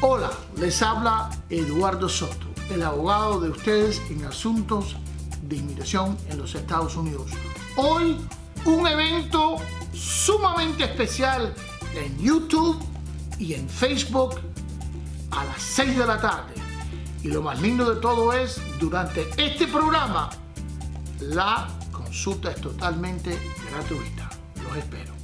Hola, les habla Eduardo Soto, el abogado de ustedes en asuntos de inmigración en los Estados Unidos. Hoy un evento sumamente especial en YouTube y en Facebook a las 6 de la tarde. Y lo más lindo de todo es, durante este programa, la consulta es totalmente gratuita. Los espero.